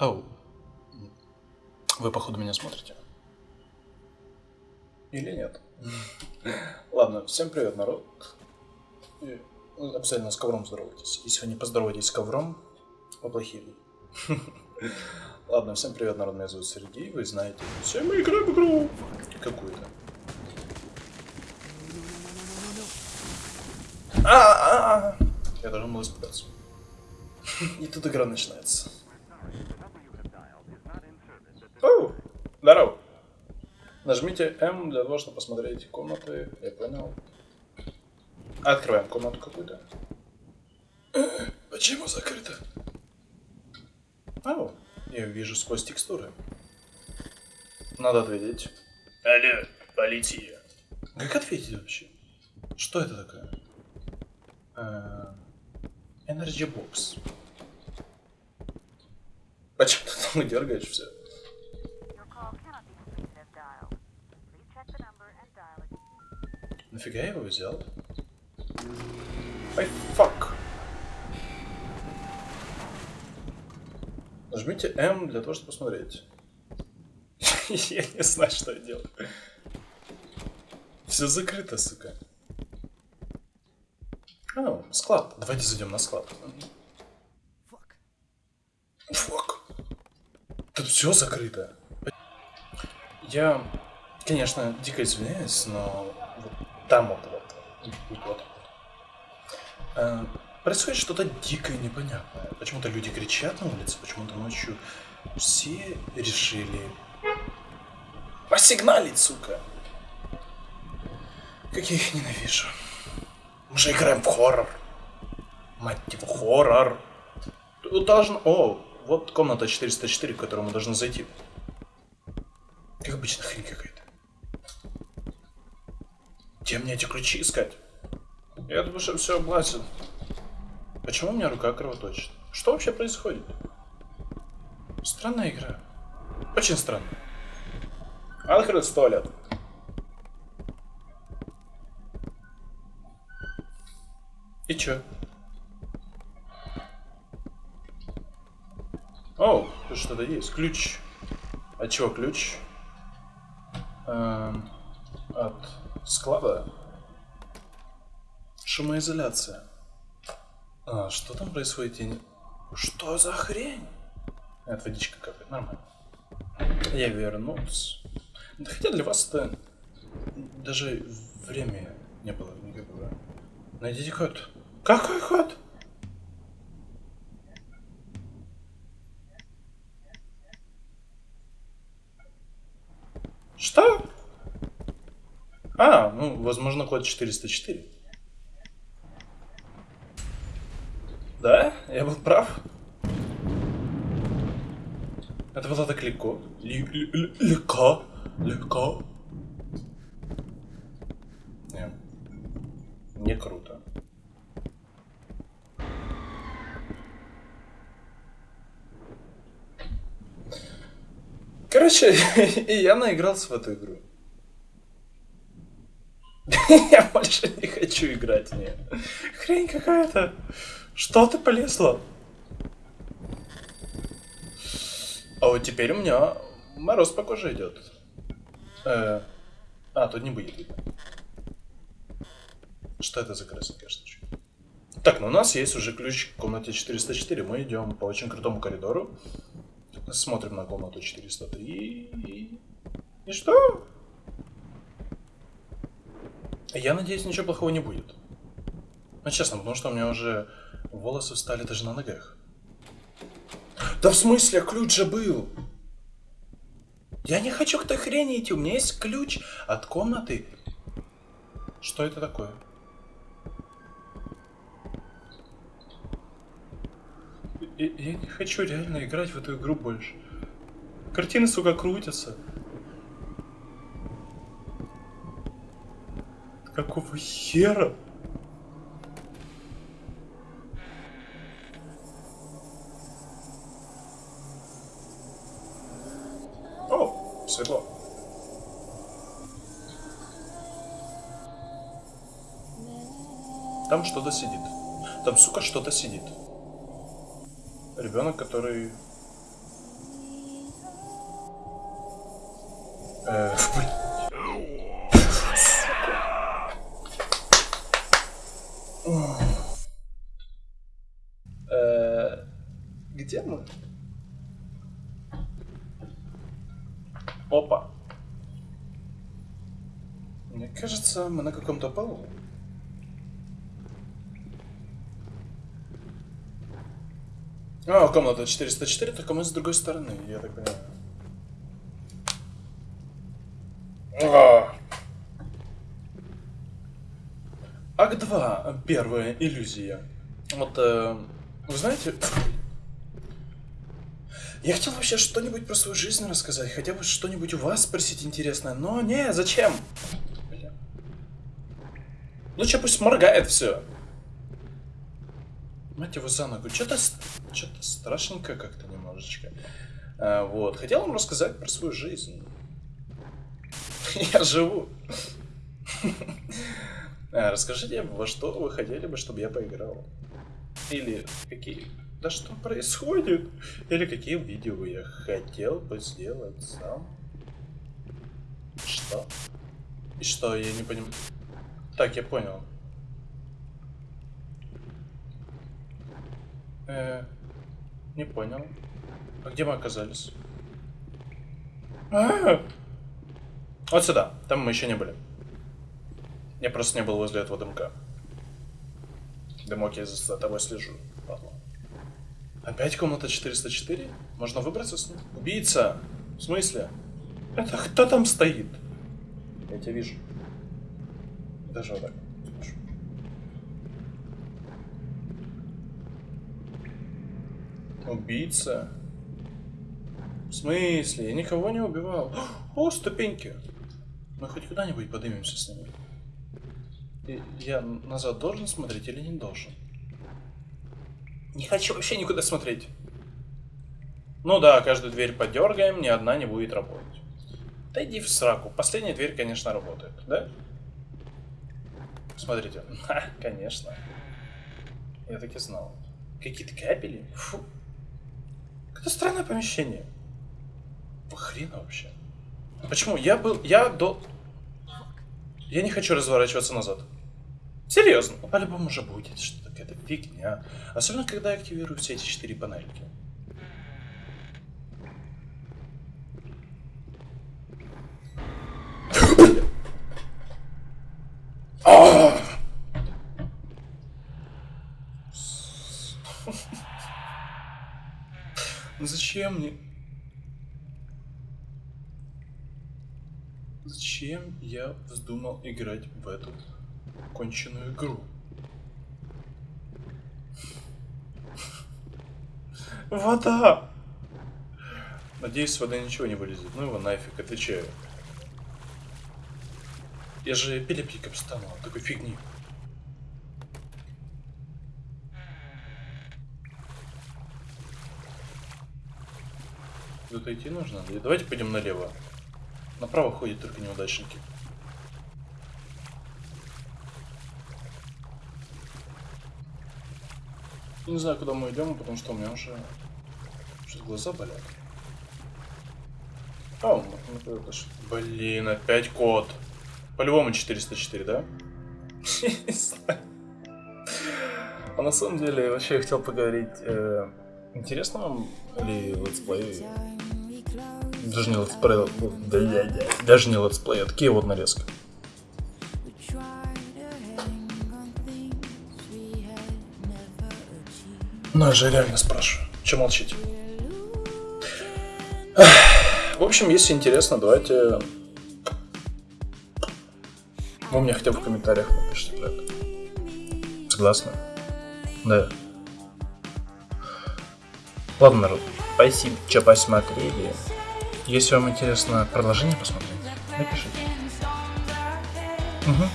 Оу. Вы, походу, меня смотрите. Или нет? Ладно, всем привет, народ. И, обязательно с ковром здоровайтесь. Если вы не поздороваетесь с ковром, вы плохие. Ладно, всем привет, народ, меня зовут Сергей, вы знаете, все мы играем в игру какую-то. А, а, а. Я должен был испугаться. И тут игра начинается. Оу, здорово. Нажмите М для того, чтобы посмотреть комнаты. Я понял. Открываем комнату какую-то. Почему закрыто? Ау, я вижу сквозь текстуры. Надо ответить. Алло, полиция. Как ответить вообще? Что это такое? Energy Box. Почему ты там дергаешь все? Нафига я его взял? Ай, фак. Нажмите М для того, чтобы посмотреть. Я не знаю, что я делаю. Все закрыто, сука. А, склад. Давайте зайдем на склад. Фак. Тут все закрыто. Я, конечно, дико извиняюсь, но там вот, вот, вот, вот. Э, происходит что-то дикое непонятное. Почему-то люди кричат на улице, почему-то ночью все решили посигналить, сука. Как я их ненавижу. Мы же играем в хоррор. Мать его, хоррор. Тут должен... О, вот комната 404, в которую мы должны зайти. Как обычно, хрень какая-то. Где мне эти ключи искать? Я думаю, что все облазил. Почему у меня рука кровоточит? Что вообще происходит? Странная игра. Очень странно. Открыт туалет. И чё? О, тут что-то есть. Ключ. От чего ключ? Эм, от склада. Шумоизоляция. А, что там происходит? Я не- Что за хрень? Это водичка капает, нормально. Я вернулся. Да хотя для вас это даже время не было никакого. Найдите ход. Какой ход? Что? А, ну, возможно, код 404. Да, я был прав. Это было так легко. Легко. Легко. Не. Не круто. Короче, я наигрался в эту игру. Я больше не хочу играть в нее. Хрень какая-то. Что ты полезла? А вот теперь у меня мороз по коже идет. Э, а, тут не будет видно. Что это за красненькая штучка? Так, ну у нас есть уже ключ к комнате 404. Мы идем по очень крутому коридору. Смотрим на комнату 403. И, и что? Я надеюсь, ничего плохого не будет. Ну, честно, потому что у меня уже волосы встали даже на ногах. Да в смысле, ключ же был? Я не хочу к той хрени идти, у меня есть ключ от комнаты. Что это такое? Я, не хочу реально играть в эту игру больше. Картины, сука, крутятся. Какого хера? О, светло. Там что-то сидит. Там, сука, что-то сидит. Ребенок, который... Э, Э, Где мы? Опа. Мне кажется, мы на каком-то полу. А, комната 404, только мы с другой стороны, я так понимаю. А. Акт 2. Первая иллюзия. Вот, э, вы знаете, я хотел вообще что-нибудь про свою жизнь рассказать, хотя бы что-нибудь у вас спросить интересное, но не, зачем? Лучше пусть моргает все. Мать его за ногу. Что-то что-то страшненько как-то немножечко. А, вот. Хотел вам рассказать про свою жизнь. Я живу. А, Расскажите, во что вы хотели бы, чтобы я поиграл? Или какие... Да что происходит? Или какие видео я хотел бы сделать сам? Что? И что, я не понимаю... Так, я понял. Э, не понял. А где мы оказались? А! Вот сюда. Там мы еще не были. Я просто не был возле этого дымка. Дымок, я за тобой слежу. Падла. Опять комната 404? Можно выбраться с ним? Убийца! В смысле? Это кто там стоит? Я тебя вижу. Даже вот так. Убийца? В смысле? Я никого не убивал. О, ступеньки. Мы хоть куда-нибудь поднимемся с ними. И я назад должен смотреть или не должен? Не хочу вообще никуда смотреть. Ну да, каждую дверь подергаем, ни одна не будет работать. Да иди в сраку. Последняя дверь, конечно, работает, да? Смотрите. Ха, конечно. Я так и знал. Какие-то капели? Фу. Какое странное помещение. Хрена вообще. Почему? Я был... Я до... Я не хочу разворачиваться назад. Серьезно. Ну, По-любому же будет что-то какая-то фигня. Особенно, когда я активирую все эти четыре панельки. Ну Зачем мне? Зачем я вздумал играть в эту конченую игру? Вода! Надеюсь, с воды ничего не вылезет. Ну его нафиг, это че? Я же эпилептиком стану такой фигни. Куда-то идти нужно? Давайте пойдем налево. Направо ходят только неудачники. Не знаю, куда мы идем, потому что у меня уже что глаза болят. А. Блин, опять код. По-любому 404, да? А на самом деле, вообще я хотел поговорить. э, интересно вам ли let's play? Даже не let's play, да, даже не let's play, а такие вот нарезки. Ну, я же реально спрашиваю. Че молчите? В общем, если интересно, давайте... Вы мне хотя бы в комментариях напишите про это. Согласны? Да. Ладно, народ. Спасибо, что посмотрели. Если вам интересно продолжение посмотреть, напишите. Угу.